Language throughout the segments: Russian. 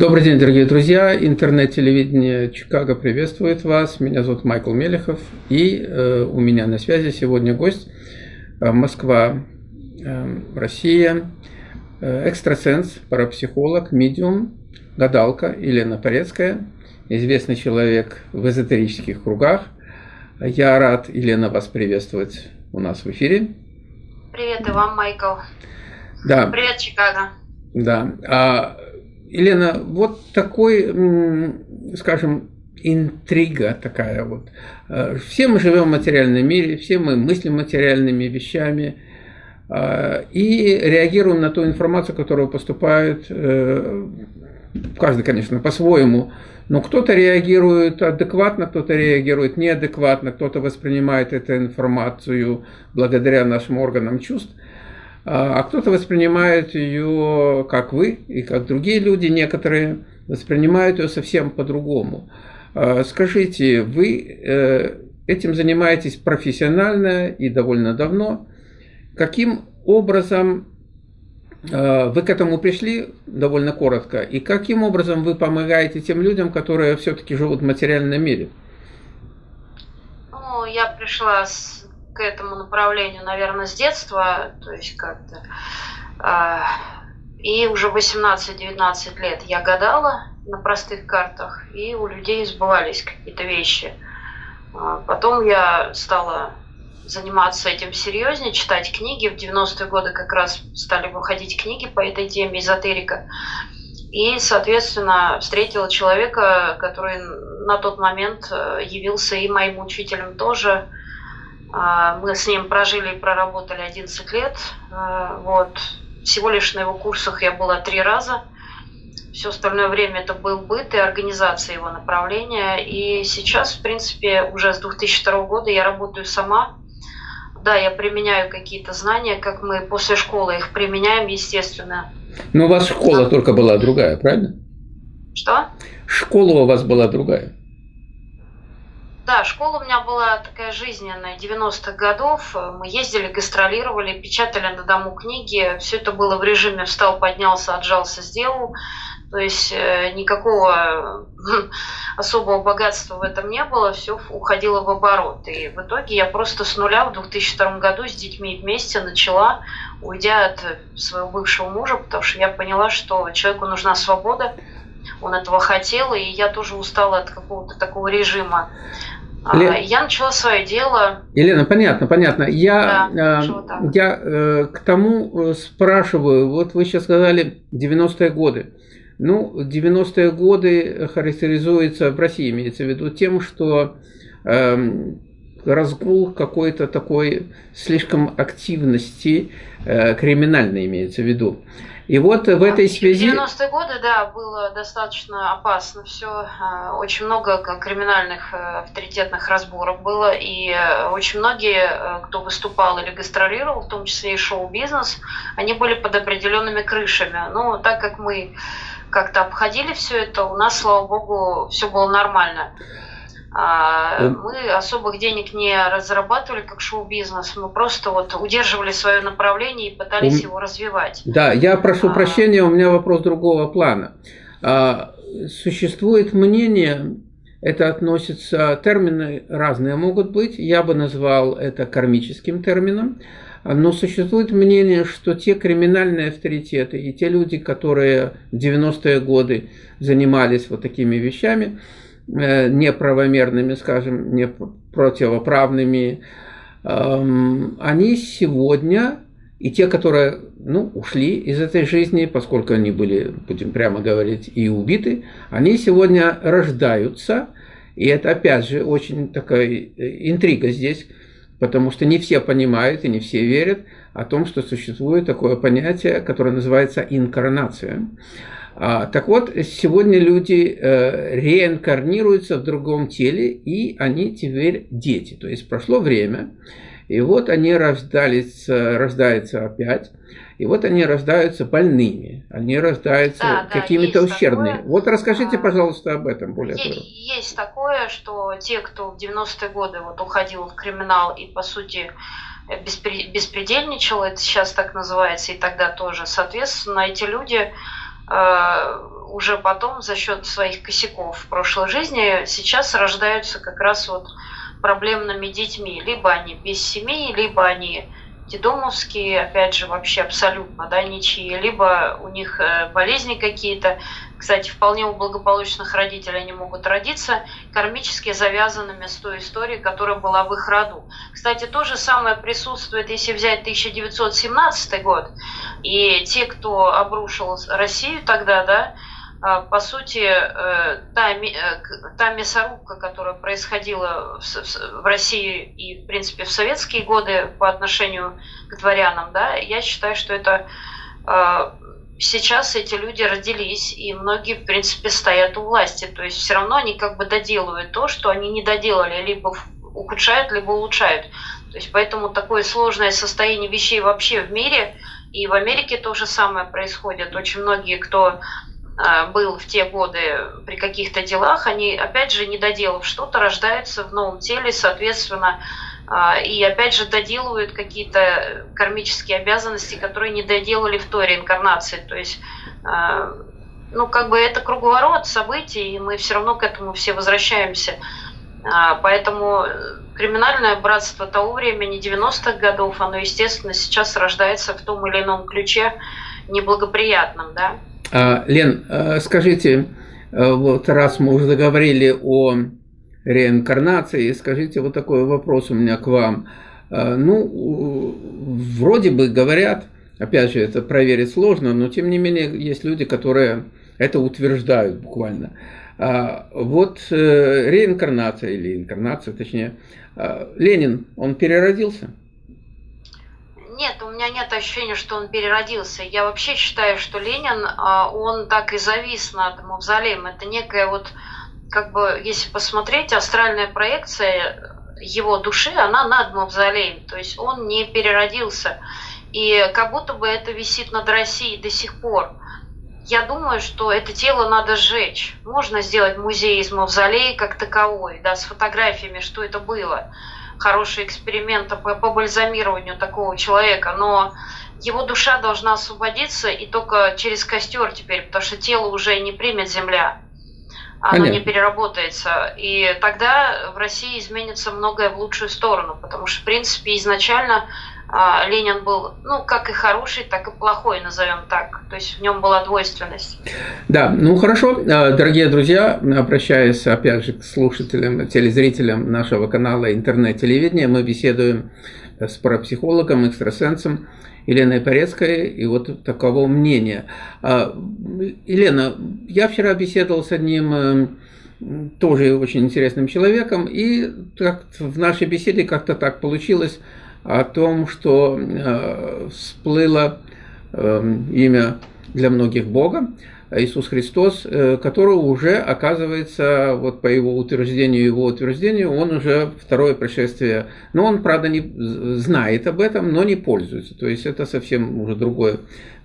Добрый день, дорогие друзья. Интернет-телевидение Чикаго приветствует вас. Меня зовут Майкл Мелехов. И э, у меня на связи сегодня гость э, Москва, э, Россия, э, экстрасенс, парапсихолог, медиум, гадалка Елена Порецкая, известный человек в эзотерических кругах. Я рад, Елена, вас приветствовать у нас в эфире. Привет и вам, Майкл. Да. Привет, Чикаго. Да. А, Елена, вот такой, скажем, интрига такая вот. Э, все мы живем в материальном мире, все мы мыслим материальными вещами э, и реагируем на ту информацию, которая поступает, э, каждый, конечно, по-своему, но кто-то реагирует адекватно, кто-то реагирует неадекватно, кто-то воспринимает эту информацию благодаря нашим органам чувств – а, а кто-то воспринимает ее, как вы, и как другие люди некоторые, воспринимают ее совсем по-другому. А, скажите, вы э, этим занимаетесь профессионально и довольно давно. Каким образом э, вы к этому пришли довольно коротко, и каким образом вы помогаете тем людям, которые все-таки живут в материальном мире? Ну, я пришла с к этому направлению, наверное, с детства, то есть как-то. А, и уже 18-19 лет я гадала на простых картах, и у людей сбывались какие-то вещи. А, потом я стала заниматься этим серьезнее, читать книги. В 90-е годы как раз стали выходить книги по этой теме эзотерика. И, соответственно, встретила человека, который на тот момент э, явился и моим учителем тоже – мы с ним прожили и проработали 11 лет. А, вот. Всего лишь на его курсах я была три раза. Все остальное время это был быт и организация его направления. И сейчас, в принципе, уже с 2002 года я работаю сама. Да, я применяю какие-то знания, как мы после школы их применяем, естественно. Но у вас школа а... только была другая, правильно? Что? Школа у вас была другая. Да, школа у меня была такая жизненная, 90-х годов. Мы ездили, гастролировали, печатали на дому книги. Все это было в режиме встал, поднялся, отжался, сделал. То есть э, никакого особого богатства в этом не было, все уходило в оборот. И в итоге я просто с нуля в 2002 году с детьми вместе начала, уйдя от своего бывшего мужа, потому что я поняла, что человеку нужна свобода, он этого хотел, и я тоже устала от какого-то такого режима. А, Лен... Я начала свое дело. Елена, понятно, понятно. Я, да, э, я э, к тому э, спрашиваю, вот вы сейчас сказали 90-е годы. Ну, 90-е годы характеризуется, в России имеется в виду, тем, что э, разгул какой-то такой слишком активности, э, криминальной имеется в виду. И вот в этой связи... В 90-е годы, да, было достаточно опасно все. А, очень много криминальных э, авторитетных разборок было. И э, очень многие, э, кто выступал или гастролировал, в том числе и шоу-бизнес, они были под определенными крышами. Но так как мы как-то обходили все это, у нас, слава богу, все было нормально. А, мы особых денег не разрабатывали как шоу-бизнес, мы просто вот удерживали свое направление и пытались у... его развивать. Да, я прошу а... прощения, у меня вопрос другого плана. А, существует мнение, это относится, термины разные могут быть, я бы назвал это кармическим термином, но существует мнение, что те криминальные авторитеты и те люди, которые в 90-е годы занимались вот такими вещами, Э, неправомерными, скажем, не противоправными, эм, они сегодня, и те, которые ну, ушли из этой жизни, поскольку они были, будем прямо говорить, и убиты, они сегодня рождаются, и это опять же очень такая э, интрига здесь, потому что не все понимают и не все верят о том, что существует такое понятие, которое называется инкарнация. А, так вот, сегодня люди э, реинкарнируются в другом теле, и они теперь дети. То есть прошло время, и вот они рождались, рождаются опять, и вот они рождаются больными, они рождаются да, какими-то ущербными. Такое. Вот расскажите, а, пожалуйста, об этом более есть, Есть такое, что те, кто в 90-е годы вот уходил в криминал и, по сути, беспредельничал, это сейчас так называется, и тогда тоже, соответственно, эти люди Э, уже потом за счет своих косяков в прошлой жизни сейчас рождаются как раз вот проблемными детьми. Либо они без семьи, либо они детдомовские, опять же, вообще абсолютно, да, ничьи, либо у них э, болезни какие-то. Кстати, вполне у благополучных родителей они могут родиться кармически завязанными с той историей, которая была в их роду. Кстати, то же самое присутствует, если взять 1917 год, и те, кто обрушил Россию тогда, да, по сути, э, та, э, та мясорубка, которая происходила в России и, в принципе, в советские годы по отношению к дворянам, да, я считаю, что это а, сейчас эти люди родились, и многие, в принципе, стоят у власти. То есть все равно они как бы доделывают то, что они не доделали, либо ухудшают, либо улучшают. То есть поэтому такое сложное состояние вещей вообще в мире, и в Америке то же самое происходит. Очень многие, кто а, был в те годы при каких-то делах, они, опять же, не доделав что-то, рождаются в новом теле, соответственно, а, и опять же доделывают какие-то кармические обязанности, которые не доделали в той реинкарнации. То есть, а, ну, как бы это круговорот событий, и мы все равно к этому все возвращаемся. Поэтому криминальное братство того времени, 90-х годов, оно, естественно, сейчас рождается в том или ином ключе неблагоприятном, да. А, Лен, а, скажите, а, вот раз мы уже заговорили о реинкарнации, скажите вот такой вопрос у меня к вам. Ну, вроде бы говорят, опять же, это проверить сложно, но тем не менее есть люди, которые это утверждают буквально. Вот э, реинкарнация или инкарнация, точнее, Ленин, он переродился? Нет, у меня нет ощущения, что он переродился. Я вообще считаю, что Ленин, а, он так и завис над мавзолеем. Это некая вот, как бы, если посмотреть, астральная проекция его души, она над мавзолеем. То есть он не переродился. И как будто бы это висит над Россией до сих пор. Я думаю, что это тело надо сжечь. Можно сделать музей из мавзолея как таковой, да, с фотографиями, что это было хороший эксперимент по, по бальзамированию такого человека, но его душа должна освободиться и только через костер теперь, потому что тело уже не примет земля, оно Понятно. не переработается. И тогда в России изменится многое в лучшую сторону, потому что, в принципе, изначально Ленин был, ну, как и хороший, так и плохой, назовем так. То есть в нем была двойственность. Да, ну хорошо, а, дорогие друзья, обращаясь опять же к слушателям, телезрителям нашего канала интернет-телевидения, мы беседуем с парапсихологом, экстрасенсом Еленой Порецкой, и вот таково мнение. А, Елена, я вчера беседовал с одним э, тоже очень интересным человеком, и в нашей беседе как-то так получилось, о том, что э, всплыло э, имя для многих Бога, Иисус Христос, э, которого уже, оказывается, вот по его утверждению, его утверждению, он уже второе пришествие. Но он, правда, не знает об этом, но не пользуется. То есть это совсем уже другое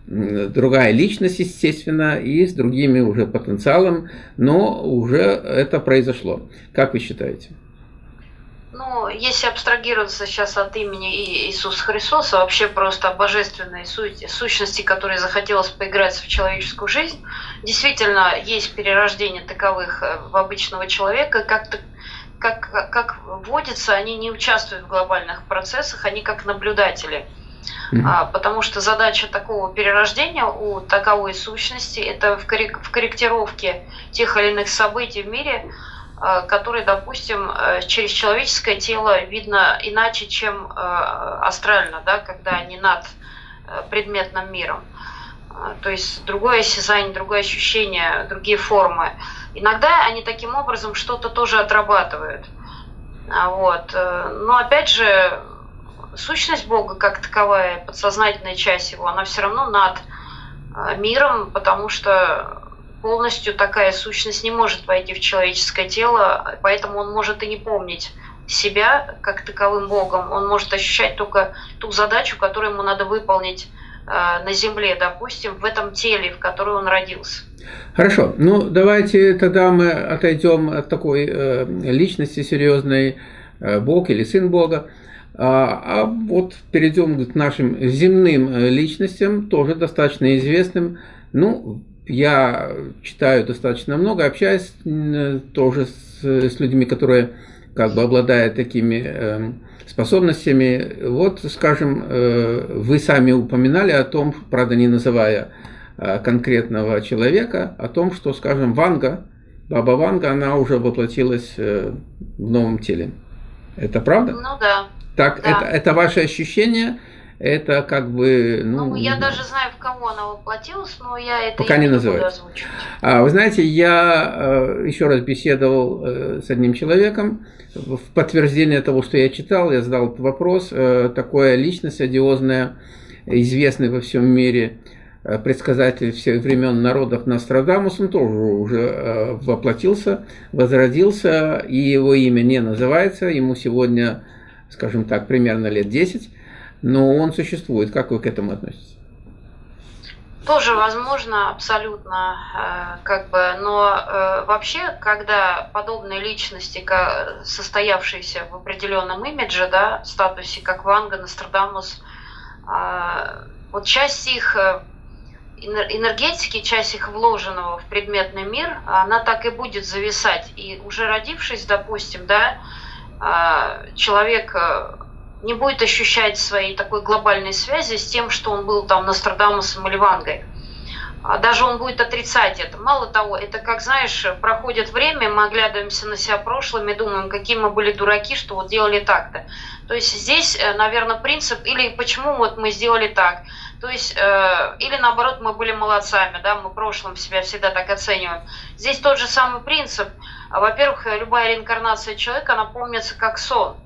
другая личность, естественно, и с другими уже потенциалом, но уже это произошло. Как вы считаете? Ну, если абстрагироваться сейчас от имени Иисуса Христоса, вообще просто о божественной сути, сущности, которой захотелось поиграть в человеческую жизнь, действительно есть перерождение таковых э, в обычного человека, как-то как, как водится, они не участвуют в глобальных процессах, они как наблюдатели. Mm-hmm. А, потому что задача такого перерождения у таковой сущности это в, коррек- в корректировке тех или иных событий в мире который, допустим, э, через человеческое тело видно иначе, чем э, астрально, да, когда они над предметным миром. То есть другое осязание, другое ощущение, другие формы. Иногда они таким образом что-то тоже отрабатывают. А вот. Но опять же, сущность Бога как таковая, подсознательная часть его, она все равно над миром, потому что полностью такая сущность не может войти в человеческое тело, поэтому он может и не помнить себя как таковым Богом. Он может ощущать только ту задачу, которую ему надо выполнить э, на земле, допустим, в этом теле, в котором он родился. Хорошо, ну давайте тогда мы отойдем от такой э, личности серьезной, э, Бог или Сын Бога, а, а вот перейдем к нашим земным э, личностям, тоже достаточно известным. Ну, я читаю достаточно много, общаюсь тоже с, с людьми, которые как бы обладают такими э, способностями. Вот, скажем, э, вы сами упоминали о том, правда не называя э, конкретного человека, о том, что, скажем, Ванга, Баба Ванга, она уже воплотилась э, в новом теле. Это правда? Ну да. Так, да. Это, это ваше ощущение? Это как бы... Ну, ну я даже знаю, в кого она воплотилась, но я это пока не называю. А, вы знаете, я э, еще раз беседовал э, с одним человеком, в подтверждение того, что я читал, я задал этот вопрос, э, такая личность одиозная, известный во всем мире, предсказатель всех времен народов Нострадамус, он тоже уже воплотился, возродился, и его имя не называется, ему сегодня, скажем так, примерно лет 10, но он существует. Как вы к этому относитесь? Тоже возможно, абсолютно, э, как бы, но э, вообще, когда подобные личности, состоявшиеся в определенном имидже, да, статусе, как Ванга, Нострадамус, э, вот часть их энергетики, часть их вложенного в предметный мир, она так и будет зависать. И уже родившись, допустим, да, человек не будет ощущать своей такой глобальной связи с тем, что он был там Нострадамусом или Вангой. А даже он будет отрицать это. Мало того, это как, знаешь, проходит время, мы оглядываемся на себя прошлыми, думаем, какие мы были дураки, что вот делали так-то. То есть здесь, э, наверное, принцип, или почему вот мы сделали так. То есть, э, или наоборот, мы были молодцами, да, мы в прошлом себя всегда так оцениваем. Здесь тот же самый принцип. Во-первых, любая реинкарнация человека, она помнится как сон.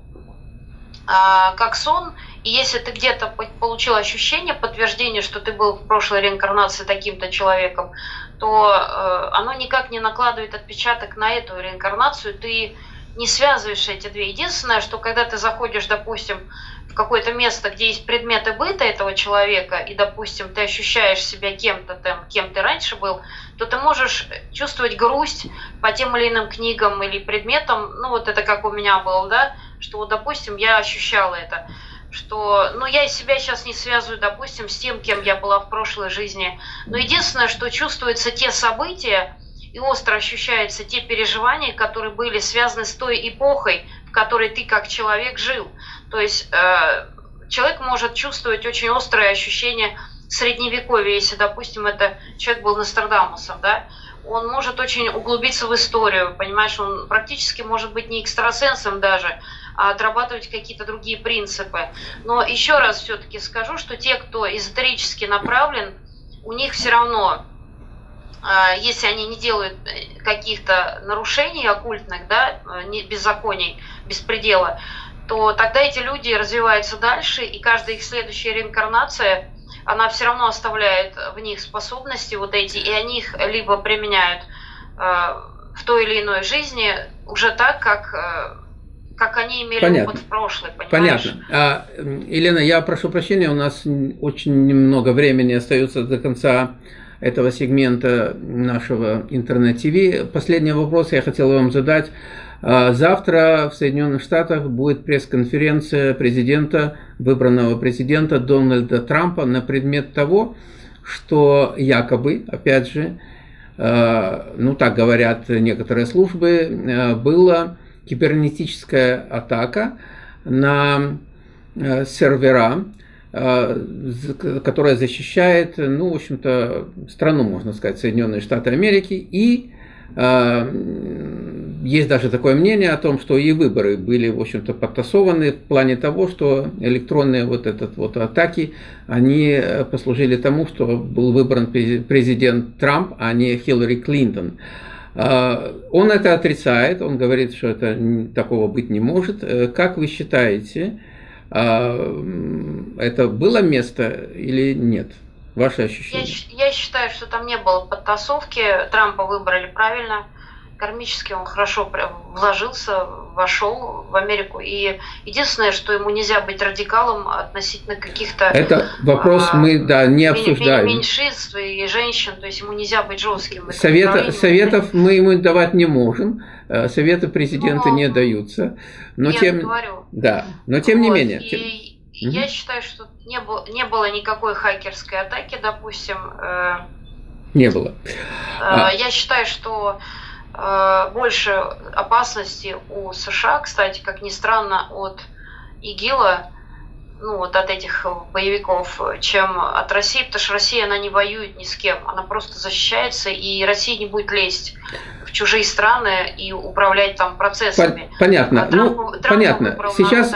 А, как сон, и если ты где-то получил ощущение, подтверждение, что ты был в прошлой реинкарнации таким-то человеком, то э, оно никак не накладывает отпечаток на эту реинкарнацию, ты не связываешь эти две. Единственное, что когда ты заходишь, допустим, в какое-то место, где есть предметы быта этого человека, и, допустим, ты ощущаешь себя кем-то там, кем ты раньше был, то ты можешь чувствовать грусть по тем или иным книгам или предметам, ну вот это как у меня было, да, что вот, допустим, я ощущала это, что, ну, я себя сейчас не связываю, допустим, с тем, кем я была в прошлой жизни, но единственное, что чувствуются те события, и остро ощущаются те переживания, которые были связаны с той эпохой, в которой ты как человек жил. То есть э, человек может чувствовать очень острое ощущение средневековья, если, допустим, это человек был Нострадамусом, да, он может очень углубиться в историю, понимаешь, он практически может быть не экстрасенсом даже, отрабатывать какие-то другие принципы. Но еще раз все-таки скажу, что те, кто эзотерически направлен, у них все равно, а, если они не делают э, каких-то нарушений оккультных, да, э, беззаконий, беспредела, то тогда эти люди развиваются дальше, и каждая их следующая реинкарнация, она все равно оставляет в них способности вот эти, и они их либо применяют э, в той или иной жизни уже так, как как они имели Понятно. опыт в прошлое, понимаешь? Понятно. А, Елена, я прошу прощения, у нас очень немного времени остается до конца этого сегмента нашего интернет-ТВ. Последний вопрос я хотел вам задать. А, завтра в Соединенных Штатах будет пресс-конференция президента, выбранного президента Дональда Трампа на предмет того, что якобы, опять же, а, ну так говорят некоторые службы, а, было кибернетическая атака на э, сервера, э, которая защищает, ну, в общем-то, страну, можно сказать, Соединенные Штаты Америки. И э, есть даже такое мнение о том, что и выборы были, в общем-то, подтасованы в плане того, что электронные вот этот вот атаки, они послужили тому, что был выбран президент Трамп, а не Хиллари Клинтон. А, он это отрицает, он говорит, что это такого быть не может. Э, как вы считаете, а, это было место или нет? Ваши ощущения? Я, я считаю, что там не было подтасовки. Трампа выбрали правильно кармически он хорошо вложился, вошел в Америку. И единственное, что ему нельзя быть радикалом относительно каких-то... Это вопрос а, мы, да, не обсуждаем. Меньшинств и женщин, то есть ему нельзя быть жестким. Совета, советов мы ему давать не можем, э, советы президента но, не даются. Но я тем, говорю. Да, но тем вот, не менее. И, тем... Я считаю, что не было, не было никакой хакерской атаки, допустим, э, Не было. А... Я считаю, что больше опасности у США, кстати, как ни странно, от ИГИЛа, ну, вот от этих боевиков, чем от России, потому что Россия, она не воюет ни с кем, она просто защищается, и Россия не будет лезть в чужие страны и управлять там процессами. Понятно. А Трамп, ну, Трамп понятно. Сейчас,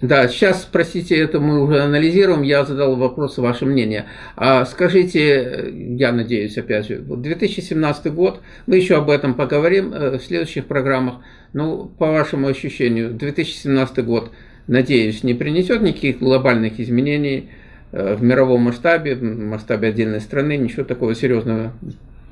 да, сейчас, простите, это мы уже анализируем, я задал вопрос, ваше мнение. А скажите, я надеюсь, опять же, 2017 год, мы еще об этом поговорим э, в следующих программах, ну, по вашему ощущению, 2017 год – надеюсь, не принесет никаких глобальных изменений э, в мировом масштабе, в масштабе отдельной страны, ничего такого серьезного,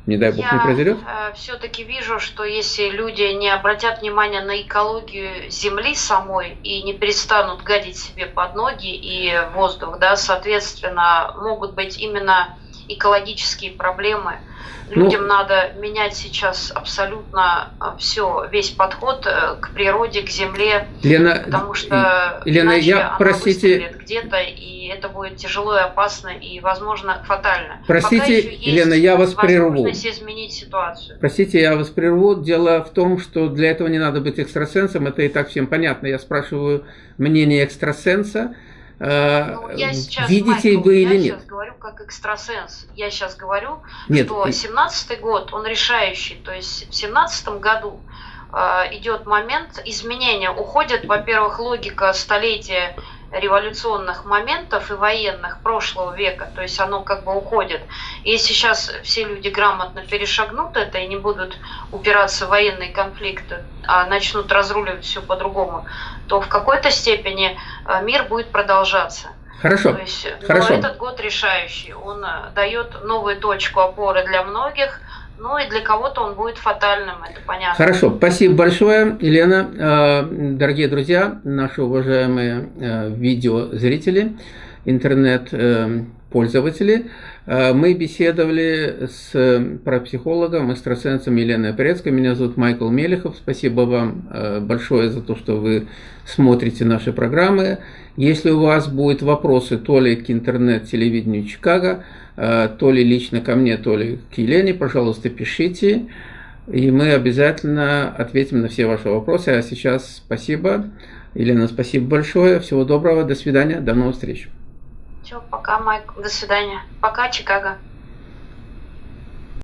не дай бог, Я не произойдет? Я э, все-таки вижу, что если люди не обратят внимания на экологию Земли самой и не перестанут гадить себе под ноги и воздух, да, соответственно, могут быть именно экологические проблемы – Людям ну, надо менять сейчас абсолютно а, все, весь подход э, к природе, к земле, Лена, потому что Лена, я, простите, где-то, и это будет тяжело и опасно, и, возможно, фатально. Простите, Лена, я вас прерву. изменить ситуацию. Простите, я вас прерву. Дело в том, что для этого не надо быть экстрасенсом, это и так всем понятно. Я спрашиваю мнение экстрасенса, ну, я сейчас, видите Майкл, вы или нет? Я сейчас говорю как экстрасенс. Я сейчас говорю, нет. что 17 год, он решающий. То есть в 17 году э, идет момент изменения. Уходит, во-первых, логика столетия революционных моментов и военных прошлого века, то есть оно как бы уходит. И если сейчас все люди грамотно перешагнут это и не будут упираться в военные конфликты, а начнут разруливать все по-другому, то в какой-то степени э, мир будет продолжаться. Хорошо. То есть, Хорошо. Но этот год решающий. Он э, дает новую точку опоры для многих, ну и для кого-то он будет фатальным, это понятно. Хорошо, спасибо большое, Елена. Э, дорогие друзья, наши уважаемые видеозрители, интернет-пользователи, мы беседовали с парапсихологом, экстрасенсом Еленой Порецкой. Меня зовут Майкл Мелехов. Спасибо вам большое за то, что вы смотрите наши программы. Если у вас будут вопросы то ли к интернет-телевидению Чикаго, э, то ли лично ко мне, то ли к Елене, пожалуйста, пишите. И мы обязательно ответим на все ваши вопросы. А сейчас спасибо. Елена, спасибо большое. Всего доброго. До свидания. До новых встреч. Все, пока, Майк. До свидания. Пока, Чикаго.